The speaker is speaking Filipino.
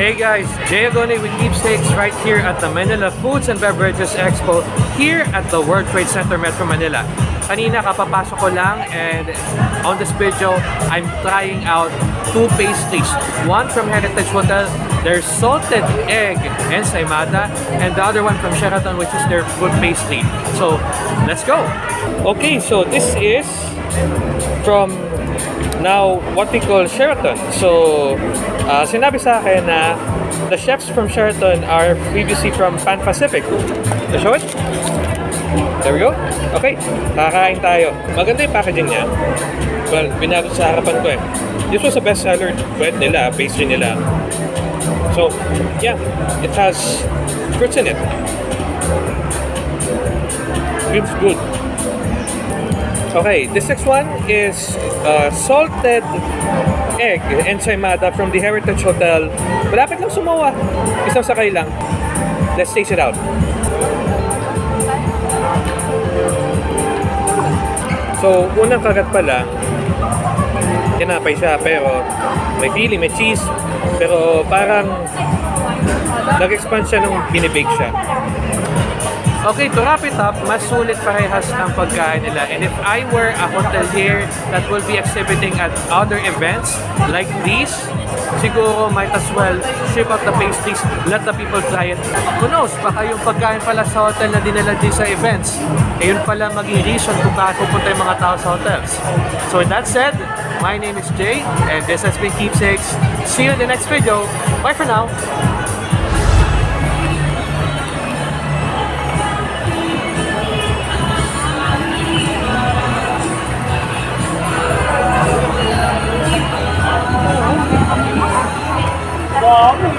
Hey guys, Jay Agone with Keepsakes right here at the Manila Foods and Beverages Expo here at the World Trade Center Metro Manila. Kanina kapapasok ko lang and on this video, I'm trying out two pastries. One from Heritage Hotel, their salted egg ensaymada, and the other one from Sheraton which is their food pastry. So, let's go! Okay, so this is from now what we call Sheraton. So, uh, sinabi sa akin na the chefs from Sheraton are previously from Pan Pacific. To show it? There we go. Okay, kakain tayo. Maganda yung packaging niya. Well, binago sa harapan ko eh. This was a bestseller bread nila, pastry nila. So, yeah, it has fruits in it. Feels good. Okay, this next one is uh, salted egg ensaymada from the Heritage Hotel. Malapit lang sumawa. Isang sakay lang. Let's taste it out. So, unang kagat pa lang, tinapay siya pero may feeling, may cheese, pero parang nag-expand siya nung binibake siya. Okay, to wrap it up, mas sulit parehas ang pagkain nila. And if I were a hotelier that will be exhibiting at other events like these, siguro might as well ship out the pastries, let the people try it. Who knows, baka yung pagkain pala sa hotel na dinala din sa events, eh yun pala maging reason kung bakit pupunta yung mga tao sa hotels. So with that said, my name is Jay, and this has been Keepsakes. See you in the next video. Bye for now. Abi.